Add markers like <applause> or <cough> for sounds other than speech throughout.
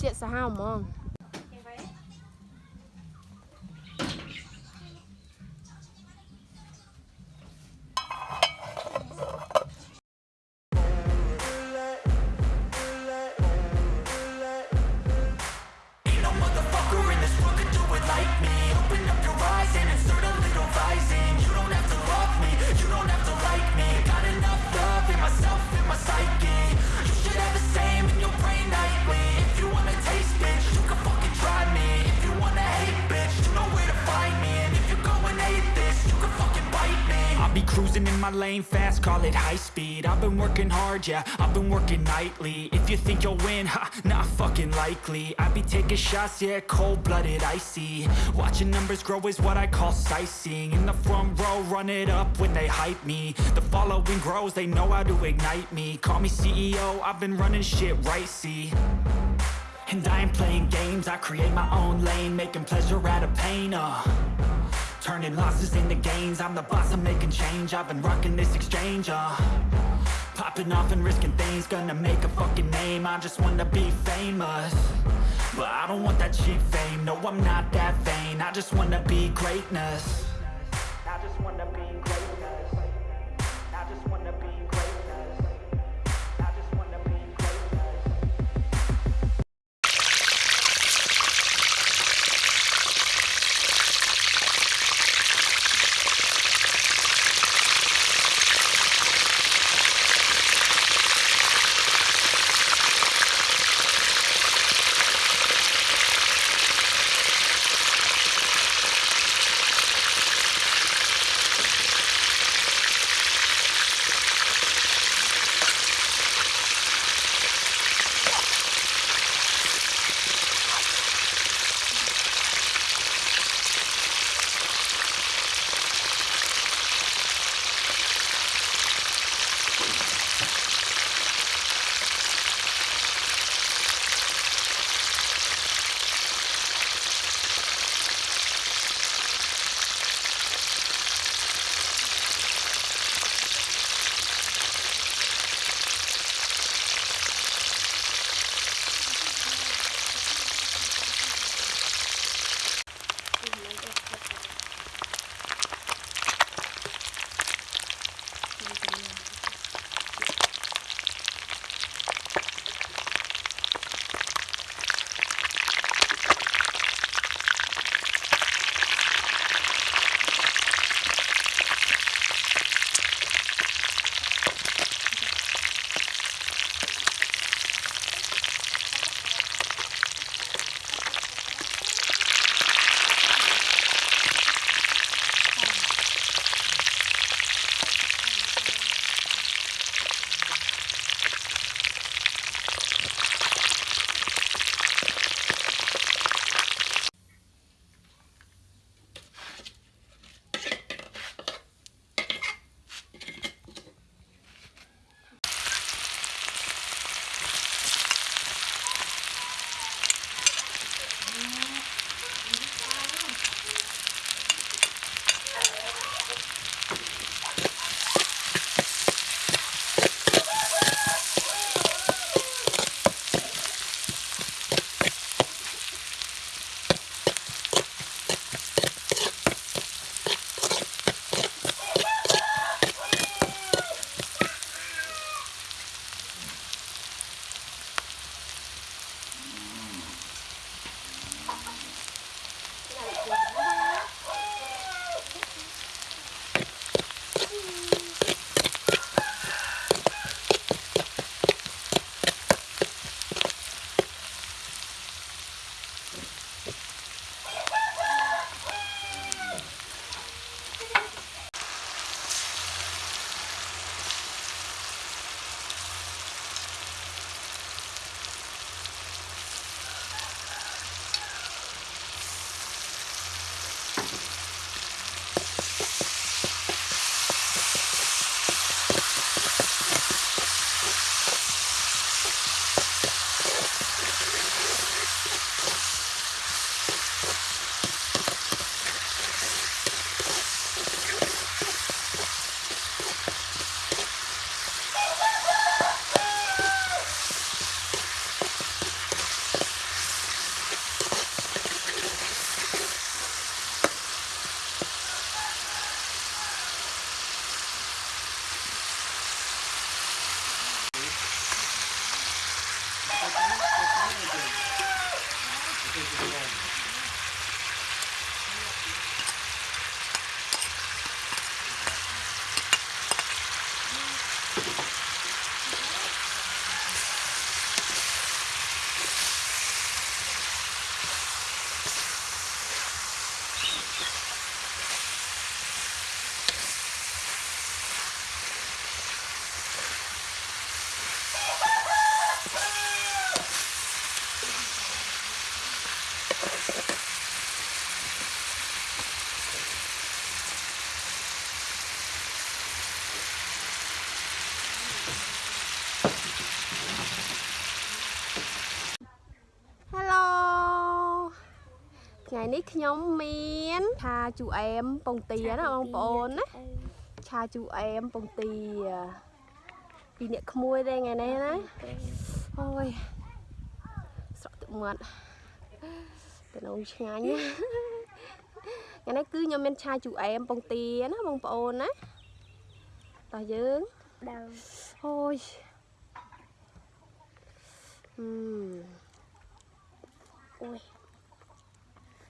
ជាសាហាវហ្មង cruising in my lane fast, call it high speed. I've been working hard, yeah, I've been working nightly. If you think you'll win, ha, not fucking likely. I be taking shots, yeah, cold-blooded, icy. Watching numbers grow is what I call sightseeing. In the front row, run it up when they hype me. The following grows, they know how to ignite me. Call me CEO, I've been running shit right, see. And I ain't playing games, I create my own lane Making pleasure out of pain, uh Turning losses into gains. I'm the boss, I'm making change. I've been rocking this exchange, uh. Popping off and risking things Gonna make a fucking name. I just wanna be famous. But I don't want that cheap fame. No, I'm not that vain. I just wanna be greatness. I just wanna be greatness នេះខ្ញុំមានឆាជូអែមពងទាណាបងប្អូនណាឆាជូអែមពងទាពីអ្នកក្មួយទេថ្ងៃនេះណាអូយស្រក់ទឹកមាត់ទៅនងឆ្ងាញ់ណាថ្ងៃនេះគឺខ្ញុំមានឆាជូអែមពងទាណាបងប្អូនណាតោះយើងដើមអូយអឺអូយ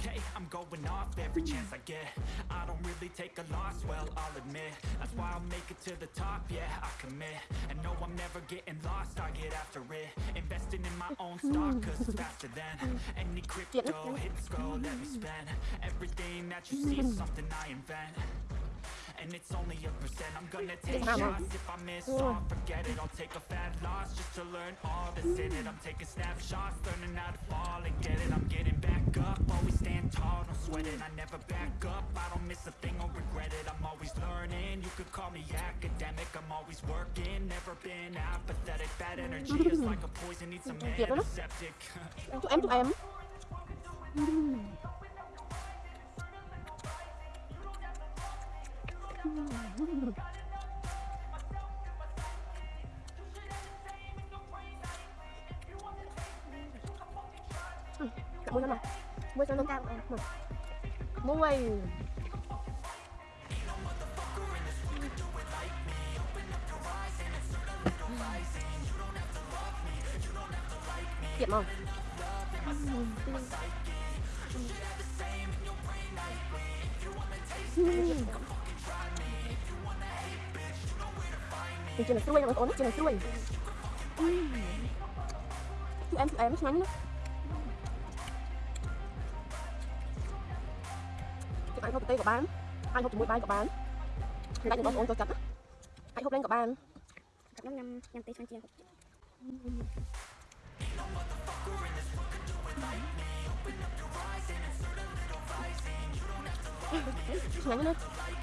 Okay, I'm going off every chance I get. I don't really take a loss, well, I'll admit. That's why I'll make it to the top, yeah, I commit. And no, I'm never getting lost, I get after it. Investing in my own stock, cause it's faster than Any crypto, hits go, let me spend. Everything that you see is something I invent and it's only a percent. I'm gonna take Mama. shots. if I miss all Forget it, I'll take a fat loss Just to learn all that's in it. I'm taking snapshots, learning how to fall and get it. I'm getting back up, always stand tall Don't sweat it, I never back up. I don't miss a thing or regret it. I'm always learning, you could call me academic. I'm always working, never been apathetic. Bad energy is like a poison, need some Dạ, đó. antiseptic. <laughs> Chúc mua cho mà mua cho nó cam mà mua tiệm không Mm. វាជាមិនស្រួយបងប្អូនជាមិនស្រួយជូអែមជូអែមឆ្ងាញ់ណាគេអាចហូបប្រទេសក៏បានអាចហូបជាមួយបាយក៏បានចំណែកបងប្អូនចូលចិត្តណាអាចហូបលេងក៏បានចាប់ខ្ញុំញ៉ាំញ៉ាំទេឆ្ងាញ់ជាងឆ្ងាញ់ណាស់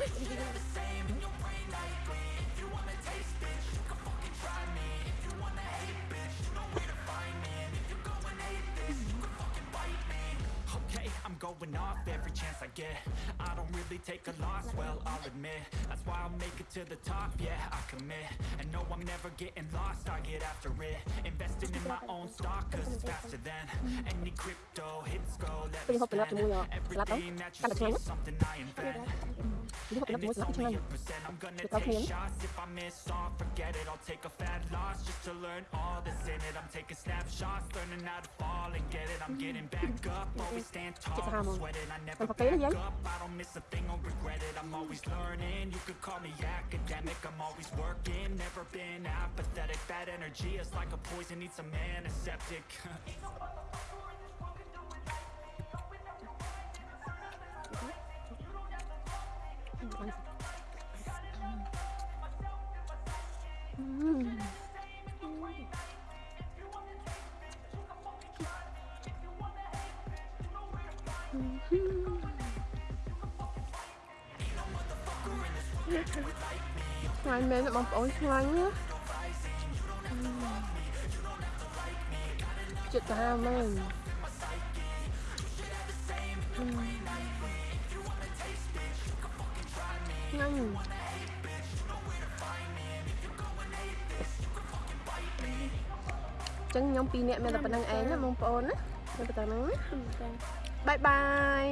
you're the same in your brain like. Going off every chance I get. I don't really take a loss, well, I'll admit. That's why I'll make it to the top, yeah, I commit. And no, I'm never getting lost, I get after it. Investing in my own stock, cause it's faster than Any crypto, hits go, let me Tôi hộp từ lớp cho spend mua lát đó Everything that you see something I invent. And it's only a percent. I'm gonna take shots. If I miss all, forget it, I'll take a fat loss Just to learn all that's in it. I'm taking snapshots, learning how to fall and get it I'm getting back up, always stand tall, sao don't mà? sweat it I never back up, I don't miss a thing. Or regret it. I'm always learning, you could call me academic. I'm always working, never been apathetic. Bad energy is like a poison, need <laughs> ឆ្ងាញ់មែនបងប្អូនឆ្ងាញ់ណាចិត្តតាមែនឆ្ងាញ់ចឹងខ្ញុំពីរនាក់មានតែប៉ុណ្្នឹងឯងណាបងប្អូនណាមានតែប៉ុណ្្នឹងណាបាយបាយ